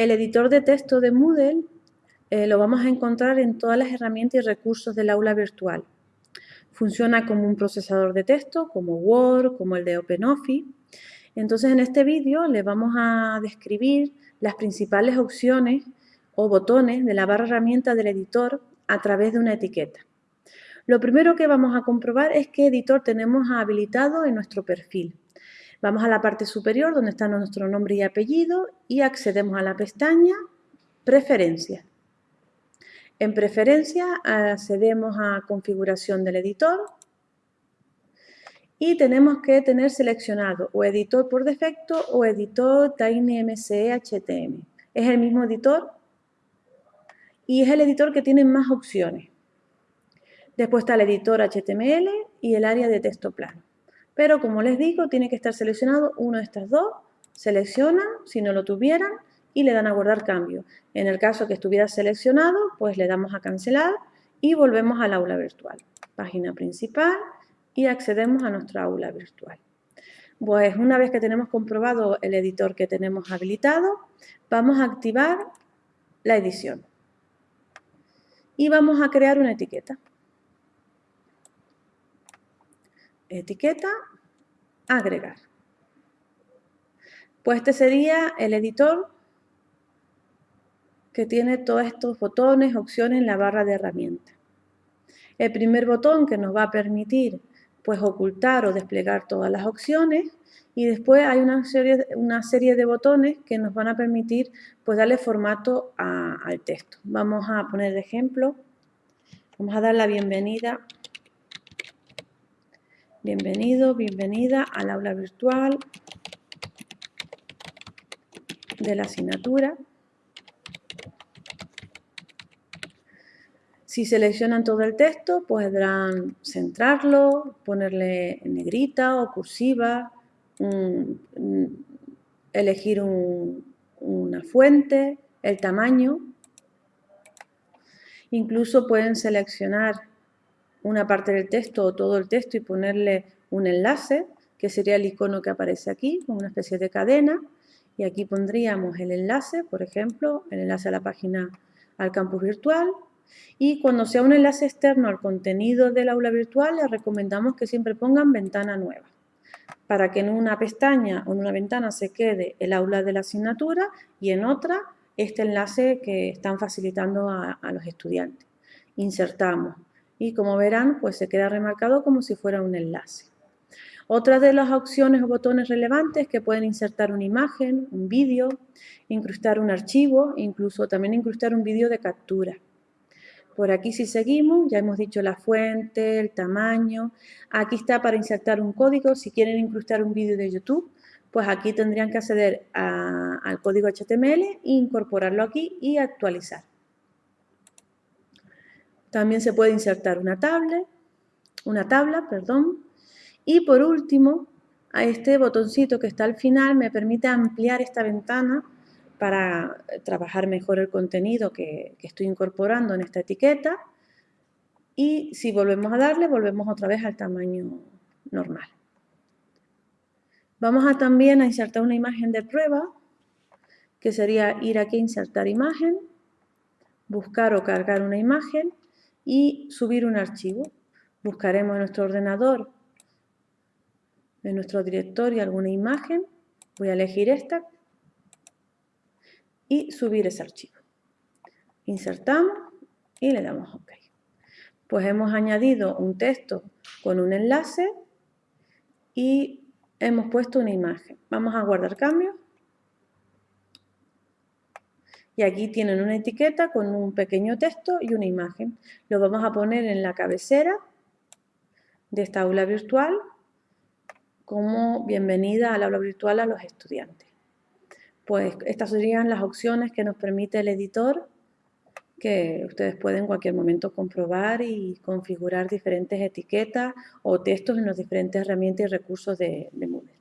El editor de texto de Moodle eh, lo vamos a encontrar en todas las herramientas y recursos del aula virtual. Funciona como un procesador de texto, como Word, como el de OpenOffice. Entonces, en este vídeo le vamos a describir las principales opciones o botones de la barra herramienta del editor a través de una etiqueta. Lo primero que vamos a comprobar es qué editor tenemos habilitado en nuestro perfil. Vamos a la parte superior donde está nuestro nombre y apellido y accedemos a la pestaña Preferencias. En Preferencias accedemos a Configuración del editor y tenemos que tener seleccionado o editor por defecto o editor TinyMCE HTML. Es el mismo editor y es el editor que tiene más opciones. Después está el editor HTML y el área de texto plano. Pero como les digo, tiene que estar seleccionado uno de estas dos. Seleccionan, si no lo tuvieran, y le dan a guardar cambio. En el caso que estuviera seleccionado, pues le damos a cancelar y volvemos al aula virtual. Página principal y accedemos a nuestra aula virtual. Pues una vez que tenemos comprobado el editor que tenemos habilitado, vamos a activar la edición y vamos a crear una etiqueta. Etiqueta, agregar. Pues este sería el editor que tiene todos estos botones, opciones en la barra de herramientas. El primer botón que nos va a permitir pues ocultar o desplegar todas las opciones y después hay una serie, una serie de botones que nos van a permitir pues darle formato al texto. Vamos a poner ejemplo, vamos a dar la bienvenida, bienvenido, bienvenida al aula virtual de la asignatura. Si seleccionan todo el texto, podrán centrarlo, ponerle negrita o cursiva, elegir una fuente, el tamaño. Incluso pueden seleccionar una parte del texto o todo el texto y ponerle un enlace, que sería el icono que aparece aquí, con una especie de cadena. Y aquí pondríamos el enlace, por ejemplo, el enlace a la página al campus virtual, y cuando sea un enlace externo al contenido del aula virtual, les recomendamos que siempre pongan ventana nueva, para que en una pestaña o en una ventana se quede el aula de la asignatura y en otra este enlace que están facilitando a, a los estudiantes. Insertamos y como verán, pues se queda remarcado como si fuera un enlace. Otra de las opciones o botones relevantes que pueden insertar una imagen, un vídeo, incrustar un archivo, incluso también incrustar un vídeo de captura. Por aquí si seguimos, ya hemos dicho la fuente, el tamaño. Aquí está para insertar un código. Si quieren incrustar un vídeo de YouTube, pues aquí tendrían que acceder al código HTML, incorporarlo aquí y actualizar. También se puede insertar una tabla, una tabla, perdón. Y por último, a este botoncito que está al final me permite ampliar esta ventana para trabajar mejor el contenido que, estoy incorporando en esta etiqueta. Y si volvemos a darle, volvemos otra vez al tamaño normal. Vamos a también a insertar una imagen de prueba, que sería ir aquí a insertar imagen, buscar o cargar una imagen y subir un archivo. Buscaremos en nuestro ordenador, en nuestro directorio, alguna imagen. Voy a elegir esta y subir ese archivo. Insertamos y le damos OK. Pues hemos añadido un texto con un enlace y hemos puesto una imagen. Vamos a guardar cambios. Y aquí tienen una etiqueta con un pequeño texto y una imagen. Lo vamos a poner en la cabecera de esta aula virtual como bienvenida al aula virtual a los estudiantes pues estas serían las opciones que nos permite el editor que ustedes pueden en cualquier momento comprobar y configurar diferentes etiquetas o textos en las diferentes herramientas y recursos de, de Moodle.